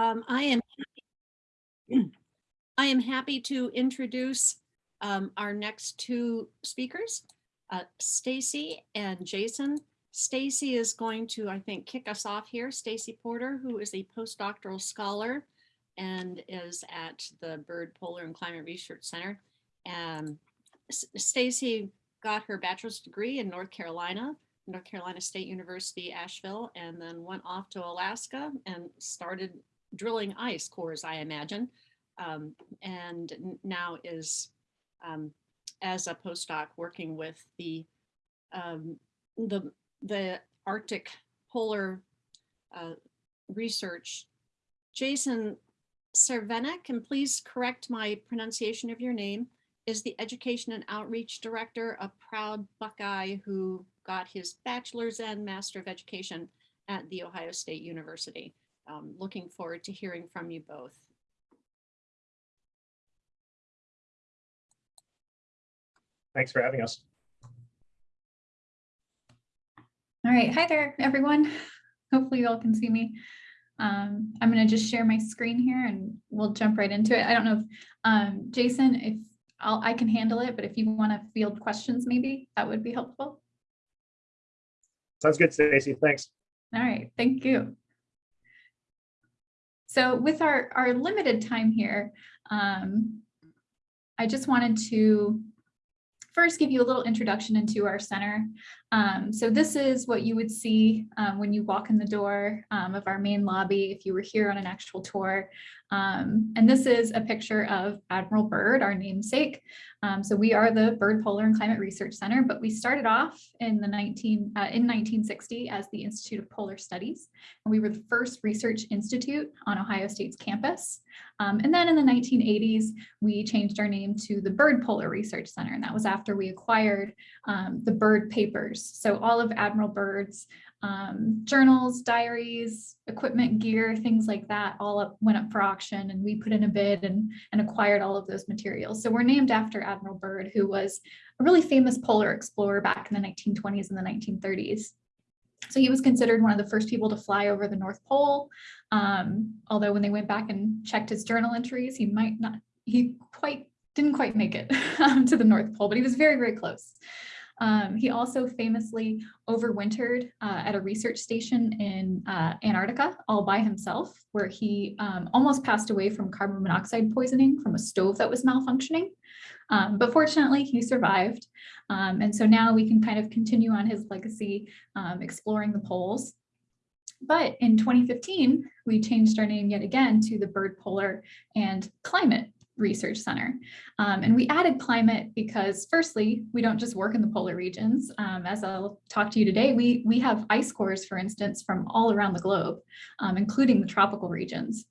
Um, I am I am happy to introduce um, our next two speakers, uh, Stacy and Jason. Stacy is going to, I think, kick us off here. Stacy Porter, who is a postdoctoral scholar and is at the Byrd Polar and Climate Research Center. Um, Stacy got her bachelor's degree in North Carolina, North Carolina State University, Asheville, and then went off to Alaska and started drilling ice cores, I imagine, um, and now is um, as a postdoc working with the um, the the Arctic polar uh, research. Jason Cervenec, and please correct my pronunciation of your name, is the Education and Outreach Director, a proud Buckeye who got his bachelor's and Master of Education at The Ohio State University. Um, looking forward to hearing from you both. Thanks for having us. All right, hi there, everyone. Hopefully you all can see me. Um, I'm going to just share my screen here and we'll jump right into it. I don't know if um, Jason, if I'll, I can handle it, but if you want to field questions, maybe that would be helpful. Sounds good, Stacy. Thanks. All right, thank you. So with our, our limited time here, um, I just wanted to first give you a little introduction into our center. Um, so this is what you would see um, when you walk in the door um, of our main lobby if you were here on an actual tour. Um, and this is a picture of Admiral Byrd, our namesake. Um, so we are the Byrd Polar and Climate Research Center, but we started off in the 19 uh, in 1960 as the Institute of Polar Studies, and we were the first research institute on Ohio State's campus. Um, and then in the 1980s, we changed our name to the Byrd Polar Research Center, and that was after we acquired the Byrd papers. So all of Admiral Byrd's um, journals, diaries, equipment, gear, things like that all up, went up for auction and we put in a bid and, and acquired all of those materials. So we're named after Admiral Byrd, who was a really famous polar explorer back in the 1920s and the 1930s. So he was considered one of the first people to fly over the North Pole. Um, although when they went back and checked his journal entries, he might not, he quite didn't quite make it um, to the North Pole, but he was very, very close. Um, he also famously overwintered uh, at a research station in uh, Antarctica all by himself, where he um, almost passed away from carbon monoxide poisoning from a stove that was malfunctioning. Um, but fortunately, he survived. Um, and so now we can kind of continue on his legacy, um, exploring the poles. But in 2015, we changed our name yet again to the Byrd Polar and Climate Research Center. Um, and we added climate because firstly, we don't just work in the polar regions. Um, as I'll talk to you today, we, we have ice cores, for instance, from all around the globe, um, including the tropical regions.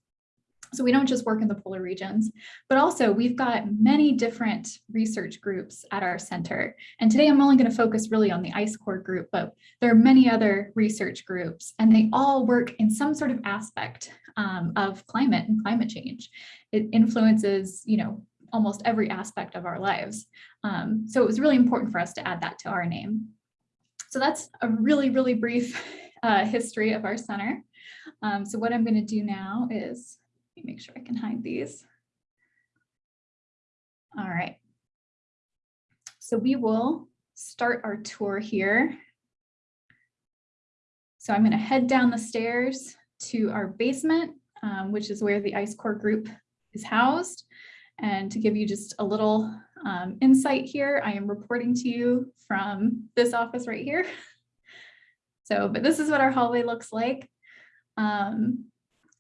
So we don't just work in the polar regions, but also we've got many different research groups at our center. And today I'm only going to focus really on the ice core group, but there are many other research groups and they all work in some sort of aspect um, of climate and climate change. It influences, you know, almost every aspect of our lives. Um, so it was really important for us to add that to our name. So that's a really, really brief uh, history of our center. Um, so what I'm going to do now is let me make sure I can hide these. All right. So we will start our tour here. So I'm going to head down the stairs to our basement, um, which is where the ice core group is housed. And to give you just a little um, insight here, I am reporting to you from this office right here. So, but this is what our hallway looks like. Um,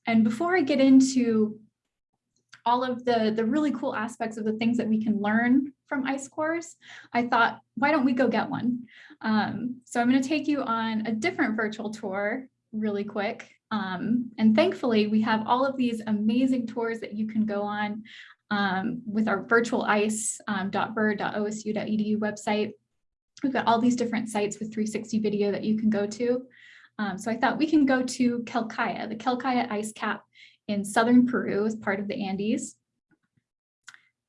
and before I get into all of the, the really cool aspects of the things that we can learn from ice cores, I thought, why don't we go get one? Um, so I'm going to take you on a different virtual tour really quick. Um, and thankfully, we have all of these amazing tours that you can go on um, with our virtual ice.bird.osu.edu website. We've got all these different sites with 360 video that you can go to. Um, so I thought we can go to Quelccaya, the Quelccaya ice cap in southern Peru as part of the Andes.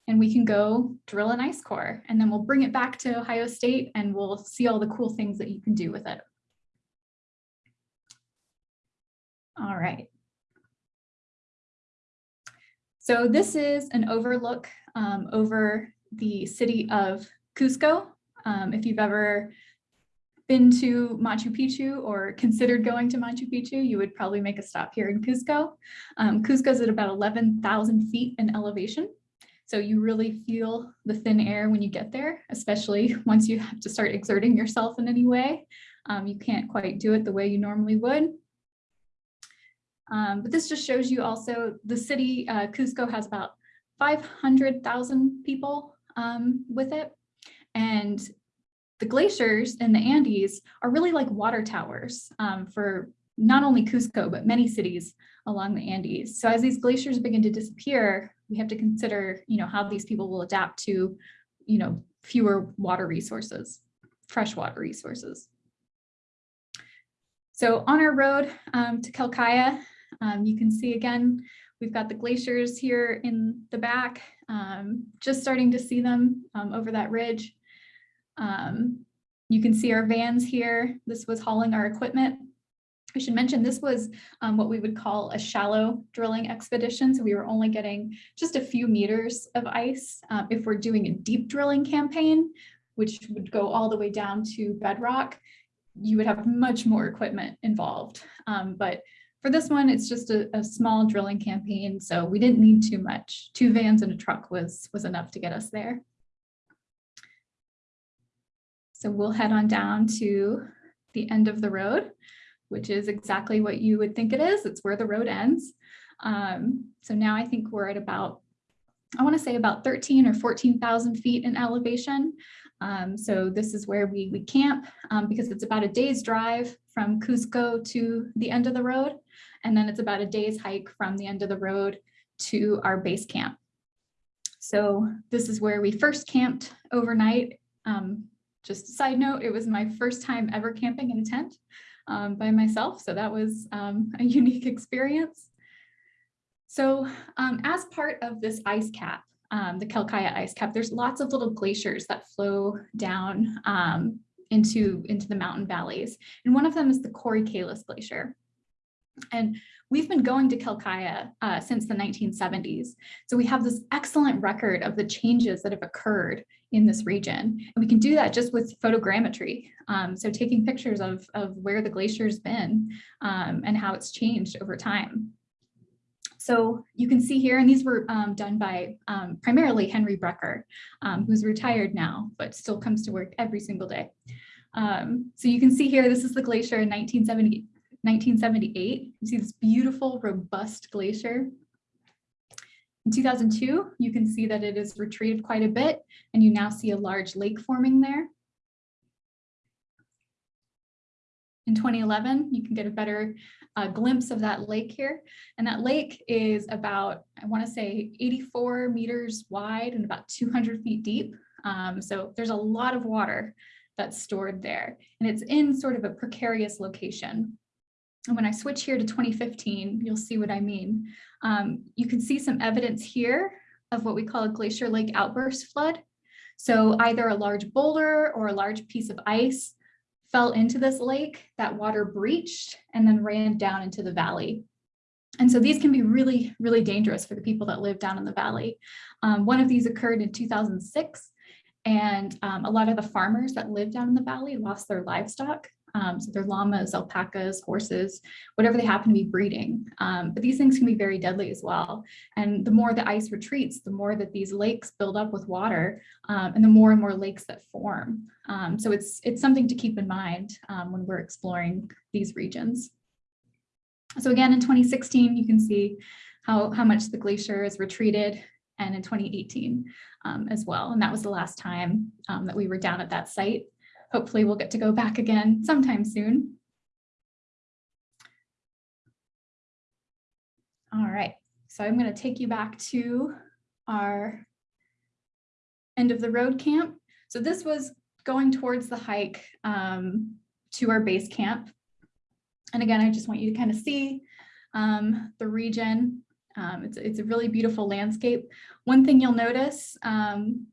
And we can go drill an ice core and then we'll bring it back to Ohio State and we'll see all the cool things that you can do with it. All right. So this is an overlook um, over the city of Cusco. Um, if you've ever been to Machu Picchu or considered going to Machu Picchu, you would probably make a stop here in Cusco. Um, Cusco is at about 11,000 feet in elevation. So you really feel the thin air when you get there, especially once you have to start exerting yourself in any way. Um, you can't quite do it the way you normally would. Um, but this just shows you also the city, uh, Cusco has about 500,000 people um, with it. And the glaciers in the Andes are really like water towers um, for not only Cusco, but many cities along the Andes. So as these glaciers begin to disappear, we have to consider, you know, how these people will adapt to, you know, fewer water resources, freshwater resources. So on our road um, to Quelccaya, um, you can see again, we've got the glaciers here in the back, um, just starting to see them um, over that ridge. Um, you can see our vans here. This was hauling our equipment. I should mention this was um, what we would call a shallow drilling expedition. So we were only getting just a few meters of ice. Um, if we're doing a deep drilling campaign, which would go all the way down to bedrock, you would have much more equipment involved. Um, but for this one, it's just a, a, small drilling campaign, so we didn't need too much. Two vans and a truck was, was enough to get us there. So we'll head on down to the end of the road, which is exactly what you would think it is. It's where the road ends. Um, so now I think we're at about, I want to say about 13 or 14,000 feet in elevation. Um, so this is where we, we camp um, because it's about a day's drive from Cusco to the end of the road. And then it's about a day's hike from the end of the road to our base camp. So this is where we first camped overnight. Um, just a side note, it was my first time ever camping in a tent um, by myself. So that was um, a unique experience. So um, as part of this ice cap, um, the Quelccaya ice cap, there's lots of little glaciers that flow down um, into, into the mountain valleys. And one of them is the Qori Kalis Glacier. And we've been going to Quelccaya uh, since the 1970s. So we have this excellent record of the changes that have occurred in this region. And we can do that just with photogrammetry. Um, so taking pictures of, of where the glacier's been um, and how it's changed over time. So you can see here, and these were um, done by um, primarily Henry Brecher, um, who's retired now, but still comes to work every single day. Um, so you can see here, this is the glacier in 1970, 1978. You see this beautiful, robust glacier. In 2002, you can see that it has retreated quite a bit, and you now see a large lake forming there. In 2011, you can get a better uh, glimpse of that lake here. And that lake is about, I want to say 84 meters wide and about 200 feet deep. Um, so there's a lot of water that's stored there. And it's in sort of a precarious location. And when I switch here to 2015, you'll see what I mean. Um, you can see some evidence here of what we call a glacier lake outburst flood. So either a large boulder or a large piece of ice fell into this lake, that water breached and then ran down into the valley. And so these can be really, really dangerous for the people that live down in the valley. Um, one of these occurred in 2006, and um, a lot of the farmers that live down in the valley lost their livestock. Um, so their llamas, alpacas, horses, whatever they happen to be breeding. Um, but these things can be very deadly as well. And the more the ice retreats, the more that these lakes build up with water um, and the more and more lakes that form. Um, so it's, it's something to keep in mind um, when we're exploring these regions. So again, in 2016, you can see how, how much the glacier is retreated and in 2018 um, as well. And that was the last time that we were down at that site hopefully we'll get to go back again sometime soon. All right, so I'm going to take you back to our end of the road camp. So this was going towards the hike um, to our base camp. And again, I just want you to kind of see um, the region. Um, it's, it's a really beautiful landscape. One thing you'll notice um,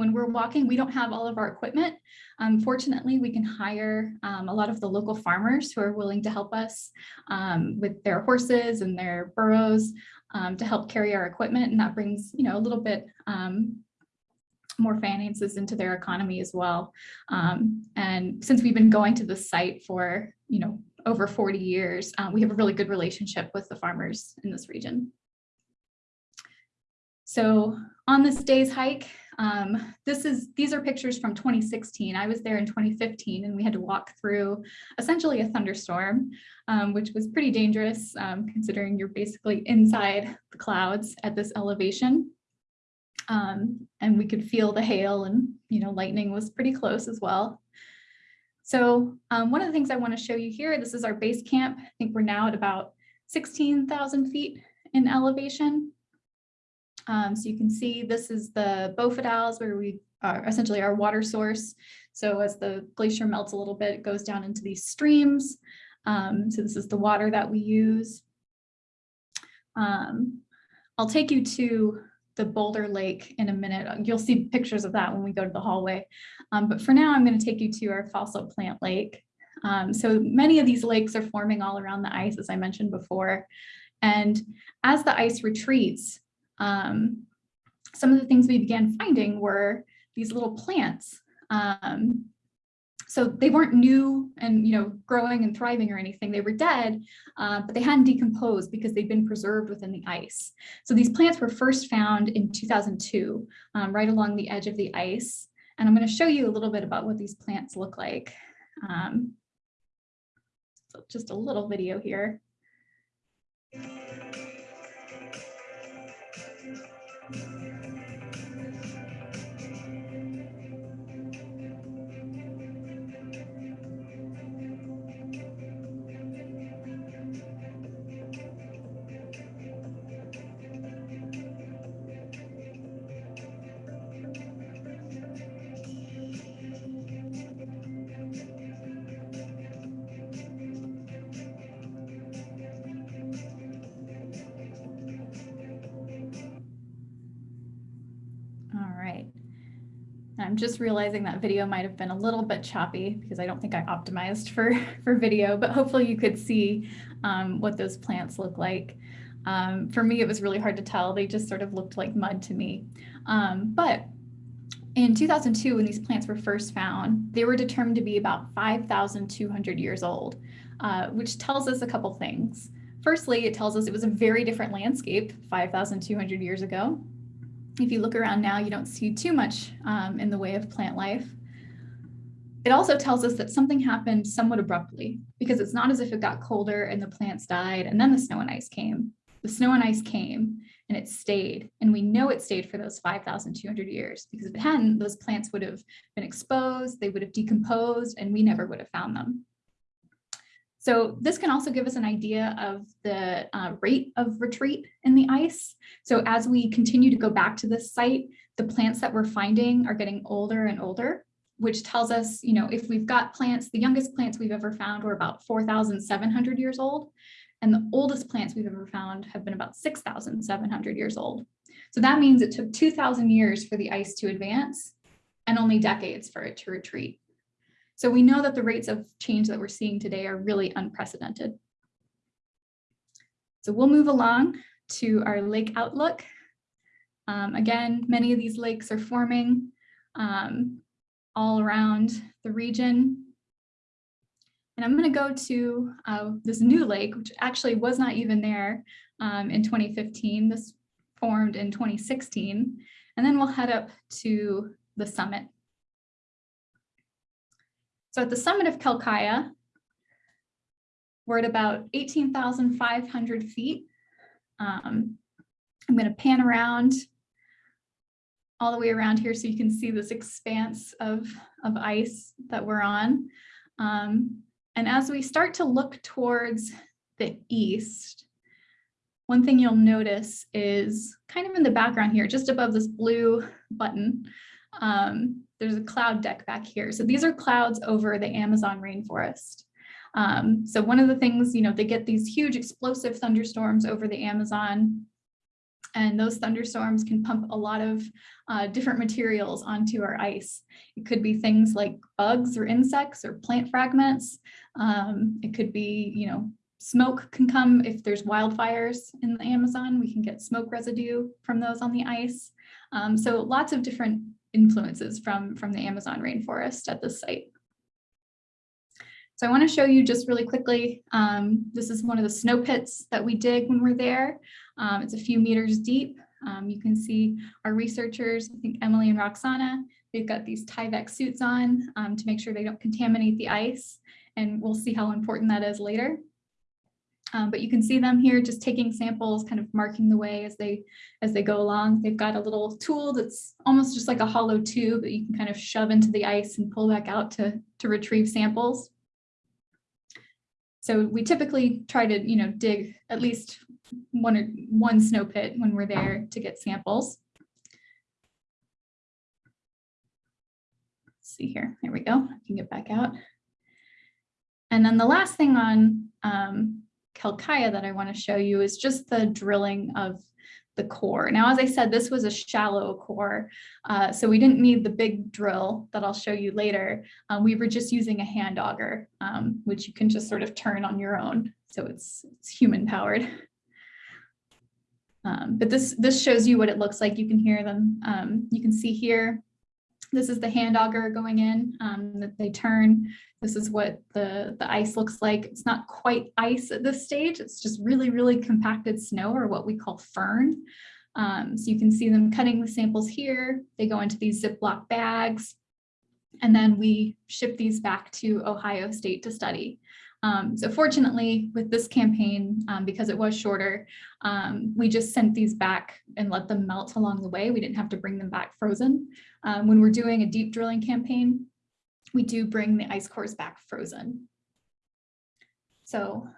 when we're walking, we don't have all of our equipment. Um, fortunately, we can hire um, a lot of the local farmers who are willing to help us um, with their horses and their burros. um, to help carry our equipment. And that brings, you know, a little bit um, more finances into their economy as well. Um, and since we've been going to the site for, you know, over 40 years, uh, we have a really good relationship with the farmers in this region. So on this day's hike, um, this is these are pictures from 2016. I was there in 2015 and we had to walk through essentially a thunderstorm, um, which was pretty dangerous um, considering you're basically inside the clouds at this elevation. Um, and we could feel the hail and you know lightning was pretty close as well. So um, one of the things I want to show you here, this is our base camp. I think we're now at about 16,000 feet in elevation. Um, so you can see this is the bofedales where we are essentially our water source. So as the glacier melts a little bit, it goes down into these streams. Um, so this is the water that we use. Um, I'll take you to the Boulder Lake in a minute. You'll see pictures of that when we go to the hallway. Um, but for now, I'm going to take you to our fossil plant lake. Um, so many of these lakes are forming all around the ice, as I mentioned before. And as the ice retreats, um, some of the things we began finding were these little plants. Um, so they weren't new and you know growing and thriving or anything. They were dead, uh, but they hadn't decomposed because they'd been preserved within the ice. So these plants were first found in 2002, um, right along the edge of the ice. And I'm going to show you a little bit about what these plants look like. Um, so just a little video here. I'm just realizing that video might have been a little bit choppy because I don't think I optimized for, for video, but hopefully you could see um, what those plants look like. Um, for me, it was really hard to tell. They just sort of looked like mud to me. Um, but in 2002, when these plants were first found, they were determined to be about 5,200 years old, uh, which tells us a couple things. Firstly, it tells us it was a very different landscape 5,200 years ago. If you look around now, you don't see too much um, in the way of plant life. It also tells us that something happened somewhat abruptly because it's not as if it got colder and the plants died and then the snow and ice came. The snow and ice came and it stayed. And we know it stayed for those 5,200 years because if it hadn't, those plants would have been exposed, they would have decomposed, and we never would have found them. So this can also give us an idea of the uh, rate of retreat in the ice. So as we continue to go back to this site, the plants that we're finding are getting older and older, which tells us, you know, if we've got plants, the youngest plants we've ever found were about 4,700 years old, and the oldest plants we've ever found have been about 6,700 years old. So that means it took 2,000 years for the ice to advance and only decades for it to retreat. So we know that the rates of change that we're seeing today are really unprecedented. So we'll move along to our lake outlook. Um, again, many of these lakes are forming um, all around the region. And I'm going to go to uh, this new lake, which actually was not even there um, in 2015. This formed in 2016. And then we'll head up to the summit so at the summit of Quelccaya, we're at about 18,500 feet. Um, I'm going to pan around all the way around here so you can see this expanse of, of ice that we're on. Um, and as we start to look towards the east, one thing you'll notice is kind of in the background here, just above this blue button, um, there's a cloud deck back here. So these are clouds over the Amazon rainforest. Um, so one of the things, you know, they get these huge explosive thunderstorms over the Amazon and those thunderstorms can pump a lot of uh, different materials onto our ice. It could be things like bugs or insects or plant fragments. Um, it could be, you know, smoke can come if there's wildfires in the Amazon, we can get smoke residue from those on the ice. Um, so lots of different influences from, from the Amazon rainforest at this site. So I want to show you just really quickly, um, this is one of the snow pits that we dig when we're there. Um, it's a few meters deep. Um, you can see our researchers, I think Emily and Roxana, they've got these Tyvek suits on um, to make sure they don't contaminate the ice. And we'll see how important that is later. Um, but you can see them here just taking samples, kind of marking the way as they as they go along. They've got a little tool that's almost just like a hollow tube that you can kind of shove into the ice and pull back out to, to retrieve samples. So we typically try to, you know, dig at least one or one snow pit when we're there to get samples. Let's see here, there we go, I can get back out. And then the last thing on um, Quelccaya that I want to show you is just the drilling of the core. Now, as I said, this was a shallow core, uh, so we didn't need the big drill that I'll show you later. Um, we were just using a hand auger, um, which you can just sort of turn on your own. So it's, it's human powered. Um, but this, this shows you what it looks like. You can hear them. Um, you can see here, this is the hand auger going in um, that they turn. This is what the, the ice looks like. It's not quite ice at this stage. It's just really, really compacted snow or what we call firn. Um, so you can see them cutting the samples here. They go into these Ziploc bags. And then we ship these back to Ohio State to study. Um, so fortunately, with this campaign, um, because it was shorter, um, we just sent these back and let them melt along the way. We didn't have to bring them back frozen. Um, when we're doing a deep drilling campaign, we do bring the ice cores back frozen. So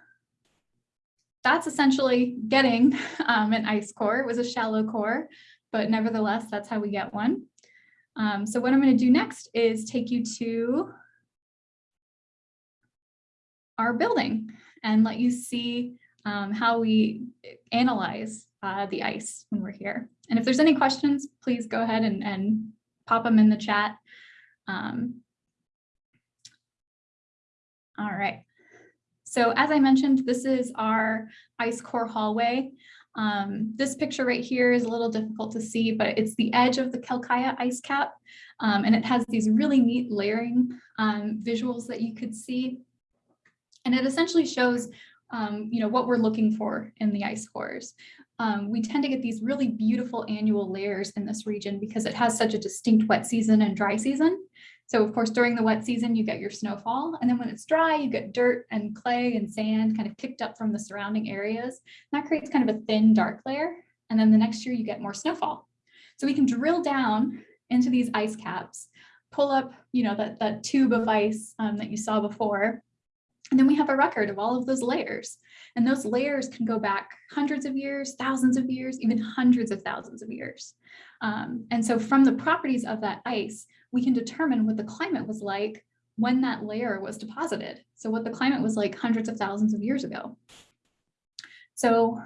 that's essentially getting um, an ice core. It was a shallow core, but nevertheless, that's how we get one. Um, so what I'm going to do next is take you to our building and let you see um, how we analyze uh, the ice when we're here. And if there's any questions, please go ahead and, and pop them in the chat. Um, all right. So as I mentioned, this is our ice core hallway. Um, this picture right here is a little difficult to see, but it's the edge of the Quelccaya ice cap. Um, and it has these really neat layering um, visuals that you could see. And it essentially shows um, you know, what we're looking for in the ice cores. Um, we tend to get these really beautiful annual layers in this region because it has such a distinct wet season and dry season. So of course, during the wet season, you get your snowfall. And then when it's dry, you get dirt and clay and sand kind of picked up from the surrounding areas. And that creates kind of a thin, dark layer. And then the next year you get more snowfall. So we can drill down into these ice caps, pull up, you know, that, that tube of ice um, that you saw before, and then we have a record of all of those layers. And those layers can go back hundreds of years, thousands of years, even hundreds of thousands of years. Um, and so from the properties of that ice, we can determine what the climate was like when that layer was deposited. So what the climate was like hundreds of thousands of years ago. So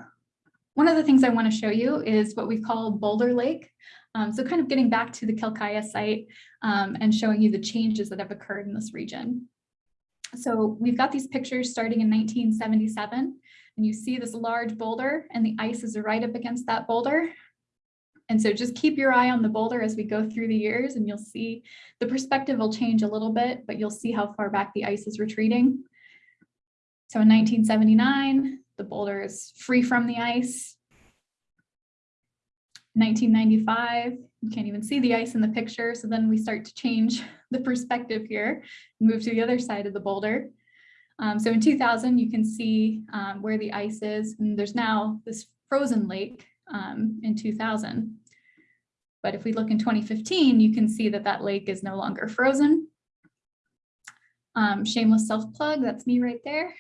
one of the things I want to show you is what we call Boulder Lake. Um, so kind of getting back to the Quelccaya site um, and showing you the changes that have occurred in this region. So we've got these pictures starting in 1977, and you see this large boulder and the ice is right up against that boulder. And so just keep your eye on the boulder as we go through the years and you'll see the perspective will change a little bit, but you'll see how far back the ice is retreating. So in 1979, the boulder is free from the ice. 1995, you can't even see the ice in the picture. So then we start to change the perspective here, move to the other side of the boulder. Um, so in 2000, you can see um, where the ice is, and there's now this frozen lake um, in 2000. But if we look in 2015, you can see that that lake is no longer frozen. Um, shameless self-plug, that's me right there.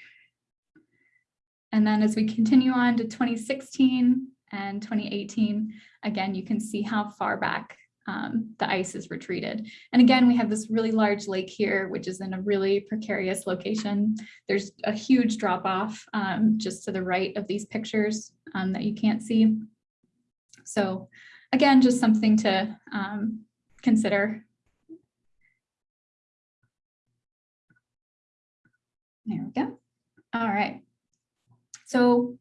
And then as we continue on to 2016 and 2018, again, you can see how far back um, the ice is retreated. And again, we have this really large lake here, which is in a really precarious location. There's a huge drop off um, just to the right of these pictures um, that you can't see. So again, just something to um, consider. There we go. All right. So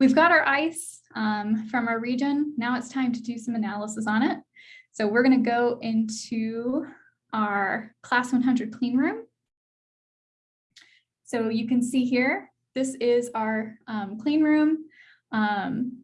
we've got our ice um, from our region. Now it's time to do some analysis on it. So we're going to go into our class 100 clean room. So you can see here, this is our um, clean room. Um,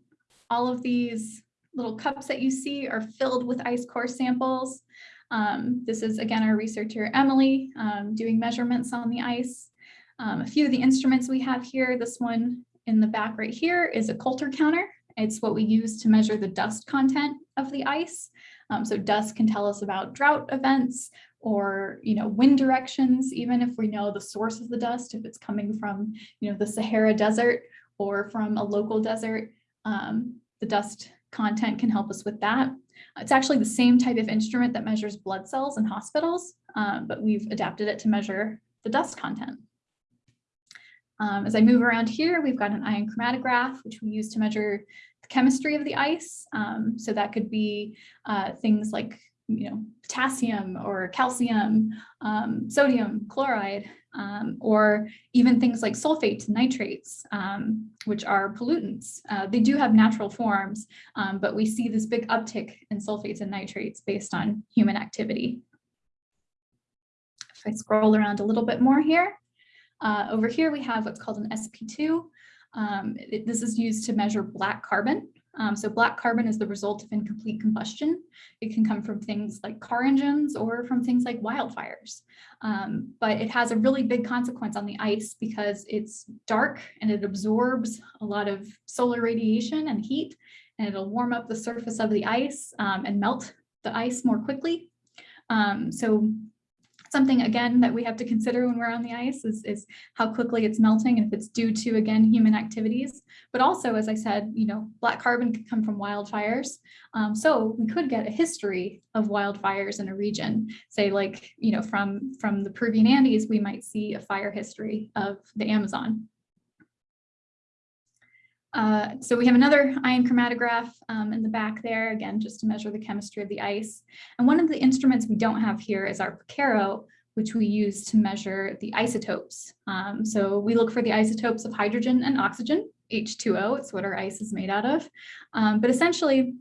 all of these little cups that you see are filled with ice core samples. Um, this is again our researcher Emily um, doing measurements on the ice. Um, a few of the instruments we have here, this one in the back right here is a Coulter counter. It's what we use to measure the dust content of the ice. Um, so dust can tell us about drought events or you know wind directions, even if we know the source of the dust, if it's coming from you know the Sahara Desert or from a local desert, um, the dust content can help us with that. It's actually the same type of instrument that measures blood cells in hospitals, um, but we've adapted it to measure the dust content. Um, as I move around here, we've got an ion chromatograph, which we use to measure the chemistry of the ice. Um, so that could be uh, things like, you know, potassium or calcium, um, sodium, chloride, um, or even things like sulfates and nitrates, um, which are pollutants. Uh, they do have natural forms, um, but we see this big uptick in sulfates and nitrates based on human activity. If I scroll around a little bit more here, uh, over here we have what's called an SP2. Um, it, this is used to measure black carbon. Um, so black carbon is the result of incomplete combustion. It can come from things like car engines or from things like wildfires. Um, but it has a really big consequence on the ice because it's dark and it absorbs a lot of solar radiation and heat, and it'll warm up the surface of the ice um, and melt the ice more quickly. Um, so something again that we have to consider when we're on the ice is, is how quickly it's melting and if it's due to again human activities. But also as i said you know black carbon could come from wildfires. Um, so we could get a history of wildfires in a region. Say like you know from from the peruvian andes we might see a fire history of the amazon uh, so we have another ion chromatograph um, in the back there, again, just to measure the chemistry of the ice. And one of the instruments we don't have here is our Picarro, which we use to measure the isotopes. Um, so we look for the isotopes of hydrogen and oxygen, H2O, it's what our ice is made out of. Um, but essentially,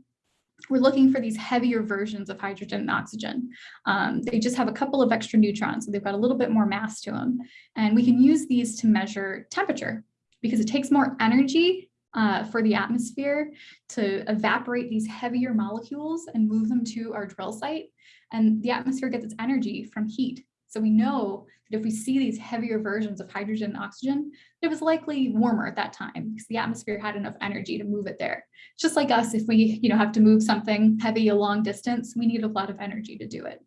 we're looking for these heavier versions of hydrogen and oxygen. Um, they just have a couple of extra neutrons, so they've got a little bit more mass to them. And we can use these to measure temperature because it takes more energy uh, for the atmosphere to evaporate these heavier molecules and move them to our drill site. And the atmosphere gets its energy from heat. So we know that if we see these heavier versions of hydrogen and oxygen, it was likely warmer at that time because the atmosphere had enough energy to move it there. Just like us, if we you know, have to move something heavy a long distance, we need a lot of energy to do it.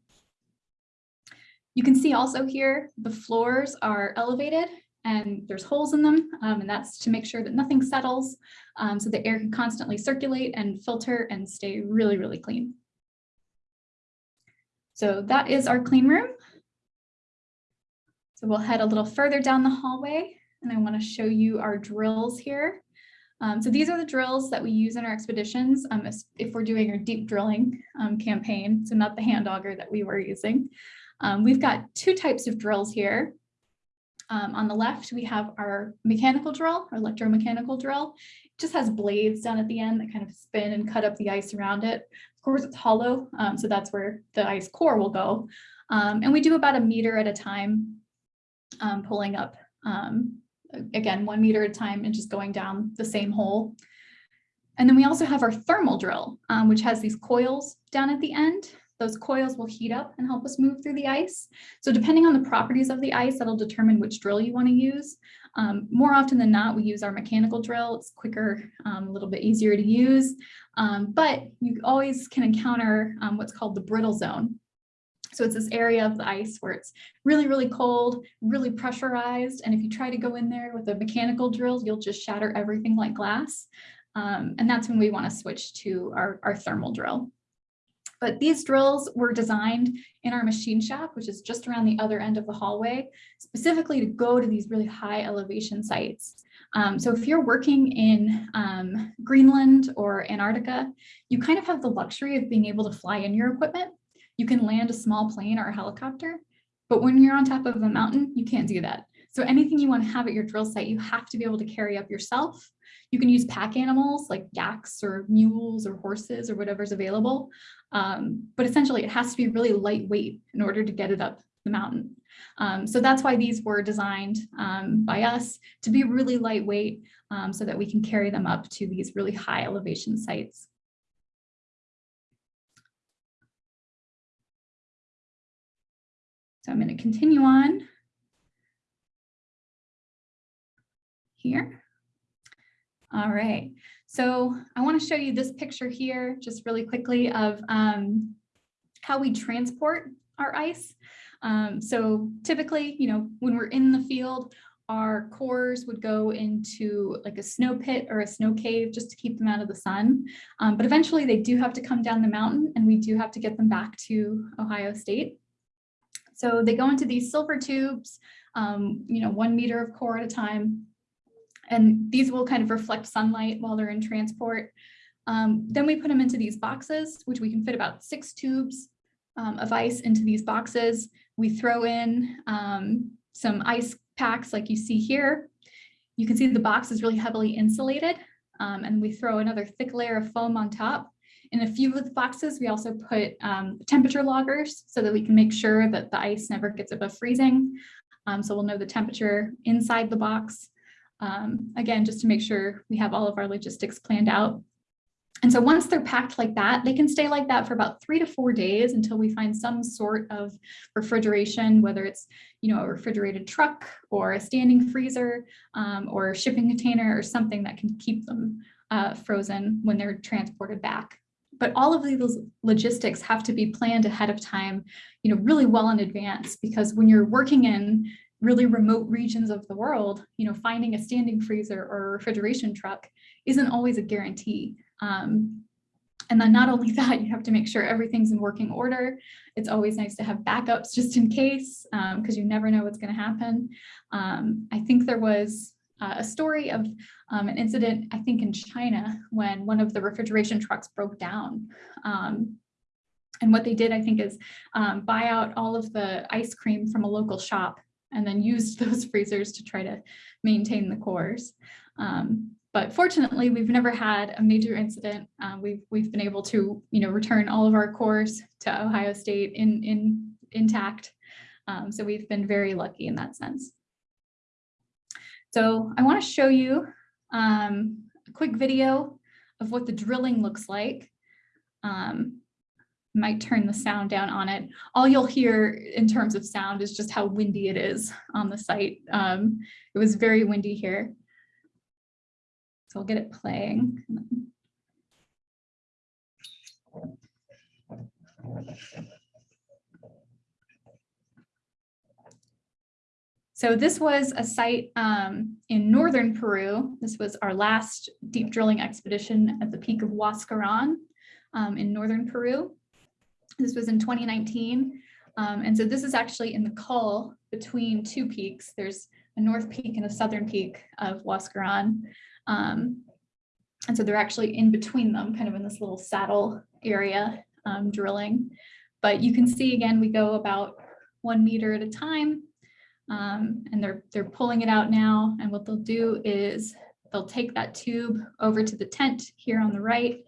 You can see also here, the floors are elevated and there's holes in them, um, and that's to make sure that nothing settles um, so the air can constantly circulate and filter and stay really, really clean. So that is our clean room. So we'll head a little further down the hallway and I want to show you our drills here. Um, so these are the drills that we use in our expeditions um, if we're doing our deep drilling um, campaign, so not the hand auger that we were using. Um, we've got two types of drills here. Um, on the left, we have our mechanical drill, our electromechanical drill. It just has blades down at the end that kind of spin and cut up the ice around it. Of course, it's hollow, um, so that's where the ice core will go. Um, and we do about a meter at a time, um, pulling up, um, again, one meter at a time and just going down the same hole. And then we also have our thermal drill, um, which has these coils down at the end those coils will heat up and help us move through the ice. So depending on the properties of the ice, that'll determine which drill you want to use. Um, more often than not, we use our mechanical drill. It's quicker, um, a little bit easier to use, um, but you always can encounter um, what's called the brittle zone. So it's this area of the ice where it's really, really cold, really pressurized. And if you try to go in there with a mechanical drill, you'll just shatter everything like glass. Um, and that's when we want to switch to our, our thermal drill. But these drills were designed in our machine shop, which is just around the other end of the hallway, specifically to go to these really high elevation sites. Um, so if you're working in um, Greenland or Antarctica, you kind of have the luxury of being able to fly in your equipment. You can land a small plane or a helicopter, but when you're on top of a mountain, you can't do that. So anything you want to have at your drill site, you have to be able to carry up yourself. You can use pack animals like yaks or mules or horses or whatever's available. Um, but essentially it has to be really lightweight in order to get it up the mountain. Um, so that's why these were designed um, by us to be really lightweight um, so that we can carry them up to these really high elevation sites. So I'm going to continue on here. All right, so I want to show you this picture here just really quickly of um, how we transport our ice. Um, so typically, you know, when we're in the field, our cores would go into like a snow pit or a snow cave just to keep them out of the sun. Um, but eventually they do have to come down the mountain and we do have to get them back to Ohio State. So they go into these silver tubes, um, you know, one meter of core at a time. And these will kind of reflect sunlight while they're in transport. Um, then we put them into these boxes, which we can fit about six tubes um, of ice into these boxes. We throw in um, some ice packs like you see here. You can see the box is really heavily insulated um, and we throw another thick layer of foam on top. In a few of the boxes, we also put um, temperature loggers so that we can make sure that the ice never gets above freezing. Um, so we'll know the temperature inside the box. Um, again, just to make sure we have all of our logistics planned out. And so once they're packed like that, they can stay like that for about three to four days until we find some sort of refrigeration, whether it's, you know, a refrigerated truck or a standing freezer um, or a shipping container or something that can keep them uh, frozen when they're transported back. But all of these logistics have to be planned ahead of time, you know, really well in advance, because when you're working in really remote regions of the world, you know, finding a standing freezer or refrigeration truck isn't always a guarantee. Um, and then not only that, you have to make sure everything's in working order. It's always nice to have backups just in case, because um, you never know what's going to happen. Um, I think there was uh, a story of um, an incident, I think in China, when one of the refrigeration trucks broke down. Um, and what they did, I think, is um, buy out all of the ice cream from a local shop and then used those freezers to try to maintain the cores. Um, but fortunately, we've never had a major incident. Uh, we've we've been able to, you know, return all of our cores to Ohio State in in intact. Um, so we've been very lucky in that sense. So I want to show you um, a quick video of what the drilling looks like. Um, might turn the sound down on it. All you'll hear in terms of sound is just how windy it is on the site. Um, it was very windy here. So I'll get it playing. So this was a site um, in northern Peru. This was our last deep drilling expedition at the peak of Huascaran um, in northern Peru. This was in 2019. Um, and so this is actually in the col between two peaks. There's a north peak and a southern peak of Huascaran. Um, and so they're actually in between them, kind of in this little saddle area um, drilling. But you can see again, we go about one meter at a time. Um, and they're they're pulling it out now. And what they'll do is they'll take that tube over to the tent here on the right.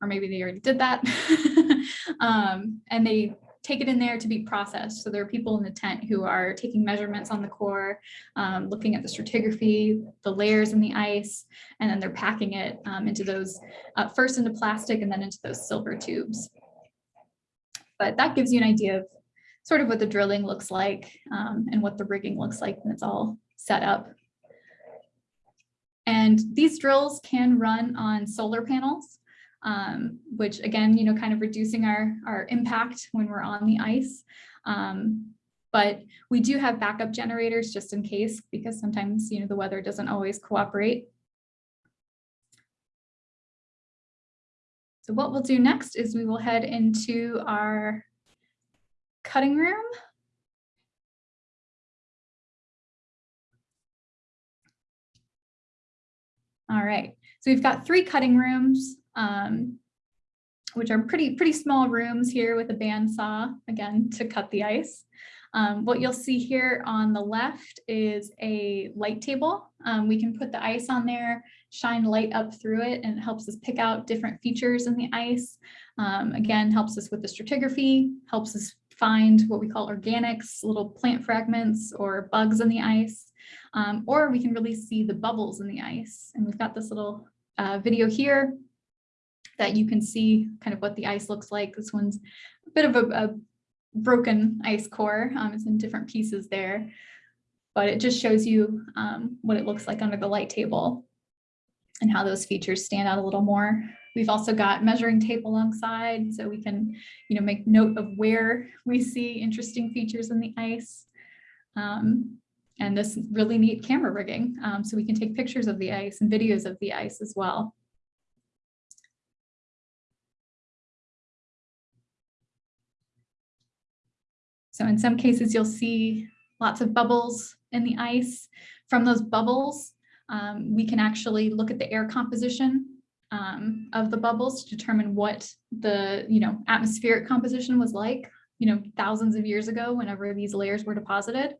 Or maybe they already did that. um, and they take it in there to be processed. So there are people in the tent who are taking measurements on the core, um, looking at the stratigraphy, the layers in the ice, and then they're packing it um, into those, uh, first into plastic and then into those silver tubes. But that gives you an idea of sort of what the drilling looks like um, and what the rigging looks like when it's all set up. And these drills can run on solar panels um, which again, you know, kind of reducing our, our impact when we're on the ice. Um, but we do have backup generators just in case, because sometimes, you know, the weather doesn't always cooperate. So what we'll do next is we will head into our cutting room. All right, so we've got three cutting rooms um, which are pretty, pretty small rooms here with a bandsaw, again, to cut the ice. Um, what you'll see here on the left is a light table. Um, we can put the ice on there, shine light up through it, and it helps us pick out different features in the ice. Um, again, helps us with the stratigraphy, helps us find what we call organics, little plant fragments or bugs in the ice. Um, or we can really see the bubbles in the ice. And we've got this little uh, video here that you can see kind of what the ice looks like. This one's a bit of a, a broken ice core. Um, it's in different pieces there, but it just shows you um, what it looks like under the light table and how those features stand out a little more. We've also got measuring tape alongside, so we can, you know, make note of where we see interesting features in the ice. Um, and this really neat camera rigging, um, so we can take pictures of the ice and videos of the ice as well. So in some cases, you'll see lots of bubbles in the ice. From those bubbles, um, we can actually look at the air composition um, of the bubbles to determine what the you know atmospheric composition was like you know thousands of years ago whenever these layers were deposited.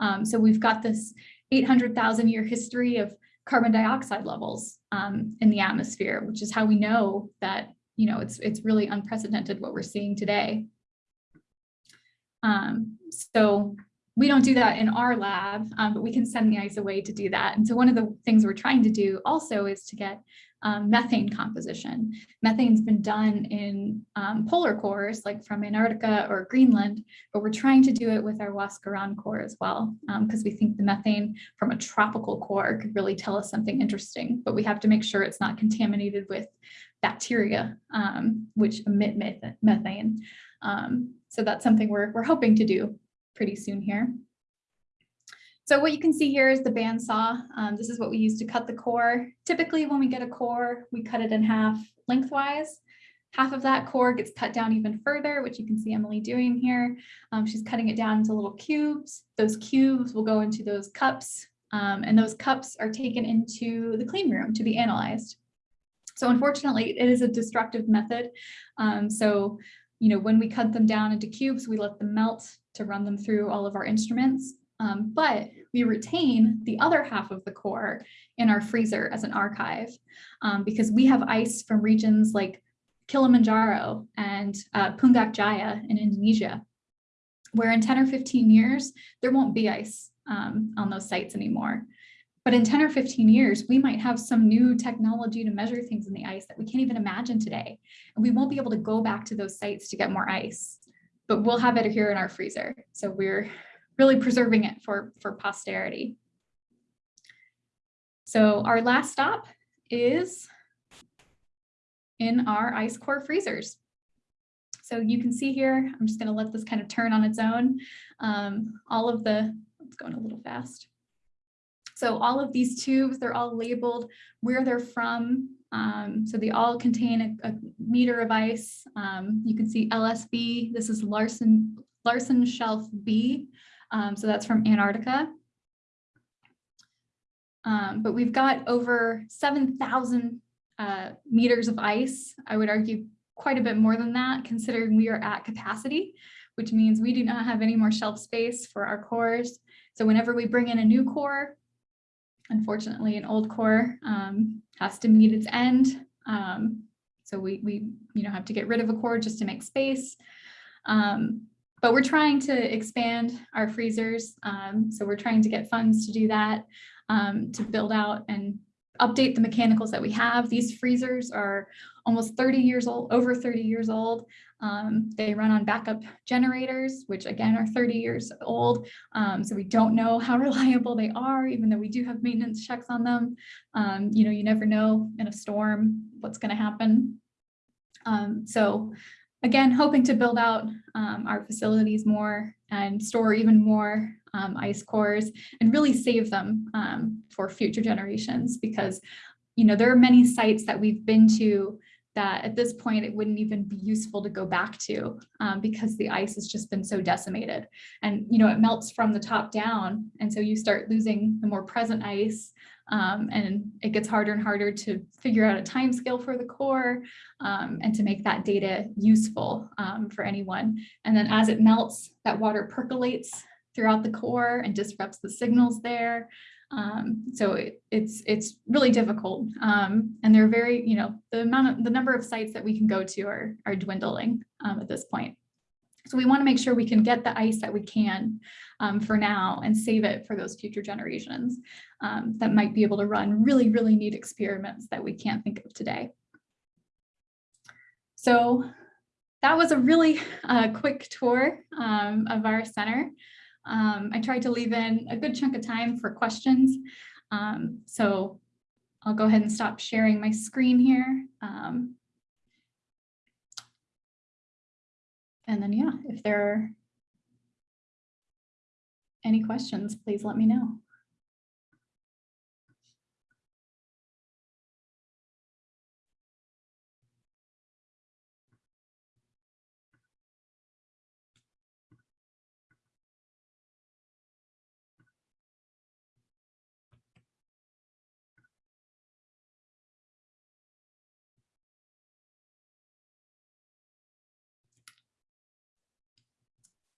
Um, so we've got this 800,000 year history of carbon dioxide levels um, in the atmosphere, which is how we know that you know it's it's really unprecedented what we're seeing today. Um, so we don't do that in our lab, um, but we can send the ice away to do that. And so one of the things we're trying to do also is to get um, methane composition. Methane's been done in um, polar cores, like from Antarctica or Greenland, but we're trying to do it with our Huascaran core as well, because we think the methane from a tropical core could really tell us something interesting, but we have to make sure it's not contaminated with bacteria, um, which emit methane. Um, so that's something we're, we're hoping to do pretty soon here. So what you can see here is the bandsaw. Um, this is what we use to cut the core. Typically when we get a core, we cut it in half lengthwise. Half of that core gets cut down even further, which you can see Emily doing here. Um, she's cutting it down into little cubes. Those cubes will go into those cups, um, and those cups are taken into the clean room to be analyzed. So unfortunately, it is a destructive method. Um, so you know, when we cut them down into cubes, we let them melt to run them through all of our instruments. Um, but we retain the other half of the core in our freezer as an archive um, because we have ice from regions like Kilimanjaro and uh, Jaya in Indonesia, where in 10 or 15 years, there won't be ice um, on those sites anymore. But in 10 or 15 years, we might have some new technology to measure things in the ice that we can't even imagine today. And we won't be able to go back to those sites to get more ice, but we'll have it here in our freezer. So we're really preserving it for, for posterity. So our last stop is in our ice core freezers. So you can see here, I'm just gonna let this kind of turn on its own. Um, all of the, it's going a little fast. So all of these tubes, they're all labeled where they're from. Um, so they all contain a, a meter of ice. Um, you can see LSB, this is Larsen, Larsen Shelf B. Um, so that's from Antarctica. Um, but we've got over 7,000 uh, meters of ice. I would argue quite a bit more than that, considering we are at capacity, which means we do not have any more shelf space for our cores. So whenever we bring in a new core, unfortunately, an old core um, has to meet its end. Um, so we, we you know, have to get rid of a core just to make space. Um, but we're trying to expand our freezers. Um, so we're trying to get funds to do that, um, to build out and update the mechanicals that we have. These freezers are almost 30 years old, over 30 years old. Um, they run on backup generators, which again are 30 years old. Um, so we don't know how reliable they are, even though we do have maintenance checks on them. Um, you know, you never know in a storm what's going to happen. Um, so again, hoping to build out um, our facilities more and store even more um, ice cores and really save them for future generations because, you know, there are many sites that we've been to that at this point it wouldn't even be useful to go back to um, because the ice has just been so decimated and you know it melts from the top down and so you start losing the more present ice Um, and it gets harder and harder to figure out a time scale for the core um, and to make that data useful um, for anyone. And then as it melts, that water percolates throughout the core and disrupts the signals there. Um, so it, it's it's really difficult. Um, and they're very, you know, the amount of the number of sites that we can go to are, are dwindling um, at this point. So we want to make sure we can get the ice that we can um, for now and save it for those future generations um, that might be able to run really, really neat experiments that we can't think of today. So that was a really uh, quick tour um, of our center. Um, I tried to leave in a good chunk of time for questions. Um, so I'll go ahead and stop sharing my screen here. Um, and then, yeah, if there are any questions, please let me know.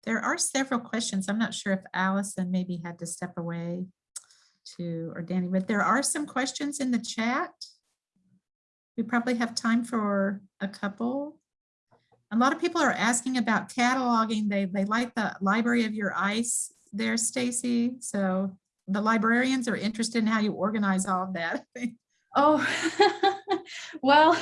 There are several questions. I'm not sure if Allison maybe had to step away to, or Danny, but there are some questions in the chat. We probably have time for a couple. A lot of people are asking about cataloging. They, they like the library of your ice there, Stacy. So the librarians are interested in how you organize all of that. Oh, well,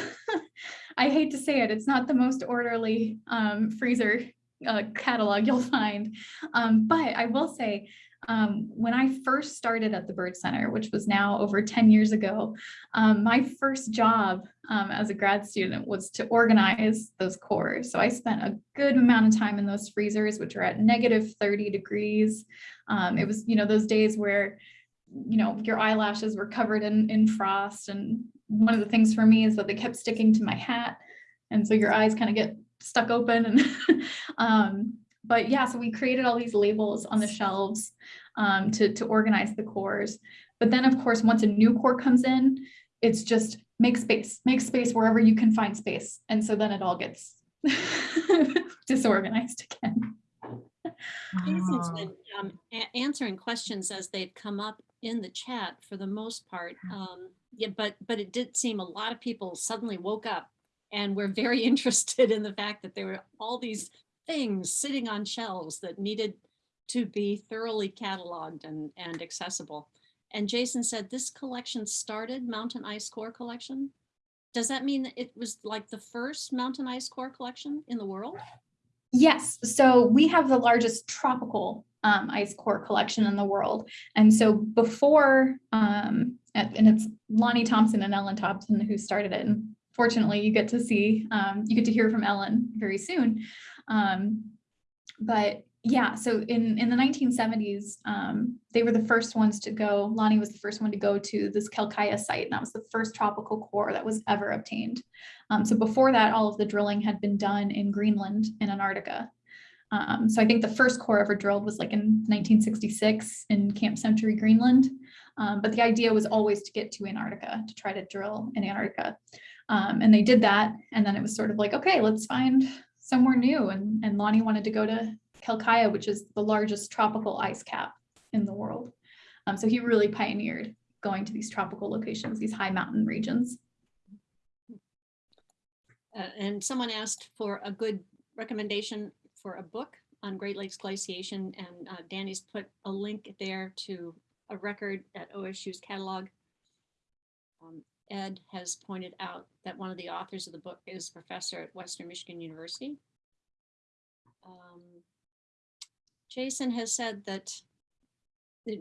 I hate to say it, it's not the most orderly um, freezer uh, catalog you'll find. Um, but I will say, um, when I first started at the Byrd Center, which was now over 10 years ago, um, my first job um, as a grad student was to organize those cores. So I spent a good amount of time in those freezers, which are at negative 30 degrees. Um, it was, you know, those days where you know, your eyelashes were covered in, in frost. And one of the things for me is that they kept sticking to my hat. And so your eyes kind of get stuck open. And um, but yeah, so we created all these labels on the shelves um, to, to organize the cores. But then of course, once a new core comes in, it's just make space, make space wherever you can find space. And so then it all gets disorganized again. Jason's Wow. been um, answering questions as they've come up in the chat for the most part. Um, Yeah, but, but it did seem a lot of people suddenly woke up and we're very interested in the fact that there were all these things sitting on shelves that needed to be thoroughly cataloged and, and accessible. And Jason said this collection started Mountain Ice Core Collection. Does that mean that it was like the first Mountain Ice Core collection in the world? Yes, so we have the largest tropical um, ice core collection in the world. And so before, um, and it's Lonnie Thompson and Ellen Thompson who started it. And fortunately, you get to see, um, you get to hear from Ellen very soon. Um, but yeah, so in, in the 1970s, um, they were the first ones to go, Lonnie was the first one to go to this Quelccaya site, and that was the first tropical core that was ever obtained. Um, so before that, all of the drilling had been done in Greenland and Antarctica. Um, so I think the first core ever drilled was like in 1966 in Camp Century, Greenland. Um, but the idea was always to get to Antarctica, to try to drill in Antarctica. Um, and they did that. And then it was sort of like, okay, let's find somewhere new. And, and Lonnie wanted to go to Quelccaya, which is the largest tropical ice cap in the world. Um, so he really pioneered going to these tropical locations, these high mountain regions. Uh, and someone asked for a good recommendation for a book on Great Lakes glaciation, and uh, Danny's put a link there to a record at OSU's catalog. Um, Ed has pointed out that one of the authors of the book is a professor at Western Michigan University. Um, Jason has said that,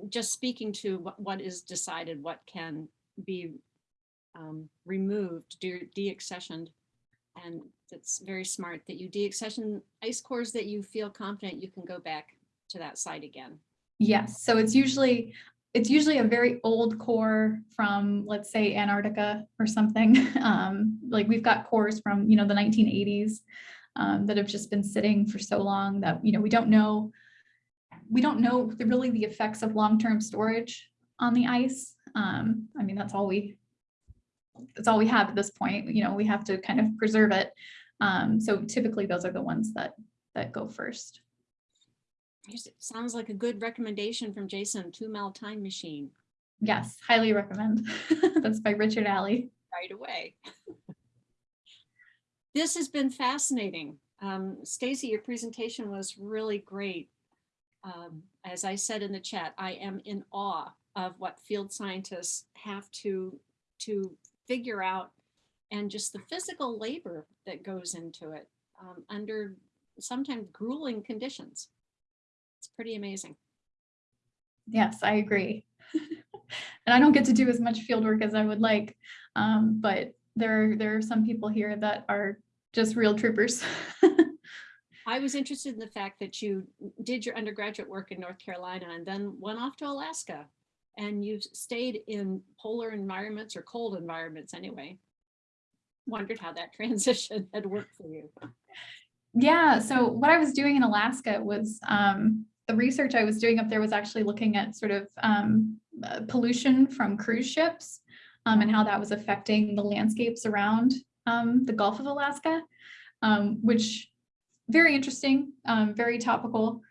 just speaking to what, is decided, what can be um, removed, de- deaccessioned, and that's very smart that you deaccession ice cores that you feel confident you can go back to that site again. Yes, so it's usually, it's usually a very old core from, let's say Antarctica or something. Um, like we've got cores from, you know, the 1980s um, that have just been sitting for so long that, you know, we don't know, we don't know the, really the effects of long-term storage on the ice. Um, I mean, that's all we, that's all we have at this point, you know, we have to kind of preserve it. Um, so typically those are the ones that, that go first. Sounds like a good recommendation from Jason, Two Mile Time Machine, Yes, highly recommend. That's by Richard Alley. right away. This has been fascinating. Um, Stacy, your presentation was really great. Um, as I said in the chat, I am in awe of what field scientists have to, to figure out and just the physical labor that goes into it um, under sometimes grueling conditions. It's pretty amazing. Yes, I agree. And I don't get to do as much field work as I would like. Um, but there, there are some people here that are just real troopers. I was interested in the fact that you did your undergraduate work in North Carolina and then went off to Alaska. And you've stayed in polar environments or cold environments anyway. Wondered how that transition had worked for you. Yeah, so what I was doing in Alaska was um, the research I was doing up there was actually looking at sort of um, uh, pollution from cruise ships um, and how that was affecting the landscapes around um, the Gulf of Alaska, um, which very interesting, um, very topical.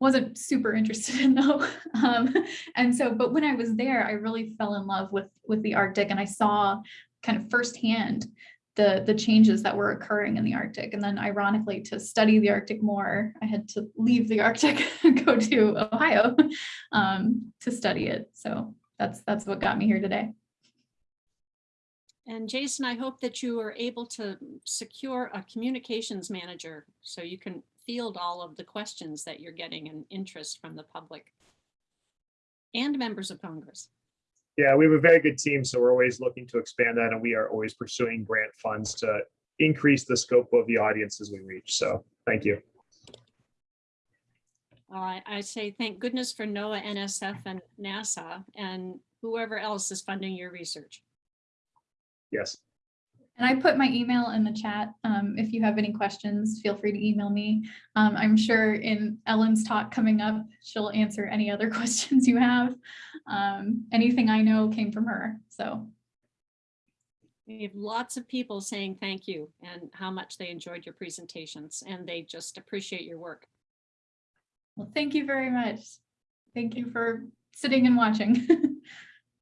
Wasn't super interested in though. Um, and so, but when I was there, I really fell in love with with the Arctic and I saw kind of firsthand the the changes that were occurring in the Arctic. And then ironically, to study the Arctic more, I had to leave the Arctic and go to Ohio um, to study it. So that's that's what got me here today. And Jason, I hope that you are able to secure a communications manager so you can field all of the questions that you're getting and interest from the public and members of Congress. Yeah, we have a very good team, so we're always looking to expand that and we are always pursuing grant funds to increase the scope of the audiences we reach. So thank you. I say thank goodness for NOAA, NSF, and NASA, and whoever else is funding your research. Yes. And I put my email in the chat. Um, if you have any questions, feel free to email me. Um, I'm sure in Ellen's talk coming up, she'll answer any other questions you have. Um, anything I know came from her, so. We have lots of people saying thank you and how much they enjoyed your presentations, and they just appreciate your work. Well, thank you very much. Thank you for sitting and watching.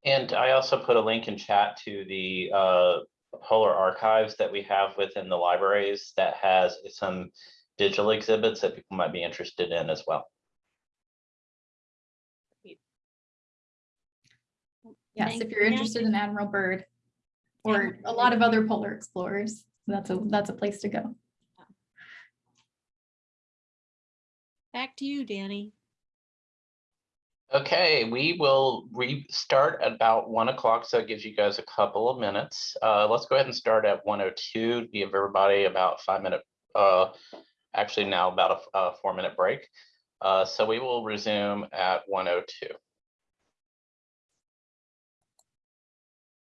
And I also put a link in chat to the uh, polar archives that we have within the libraries that has some digital exhibits that people might be interested in as well. Yes, Thank if you're you. interested in Admiral Byrd or a lot of other polar explorers, that's a, that's a place to go. Back to you, Danny. Okay, we will restart at about one o'clock, so it gives you guys a couple of minutes. Uh, let's go ahead and start at one oh two, give everybody about five minute, uh, actually now about a, a four minute break. Uh, so we will resume at one oh two.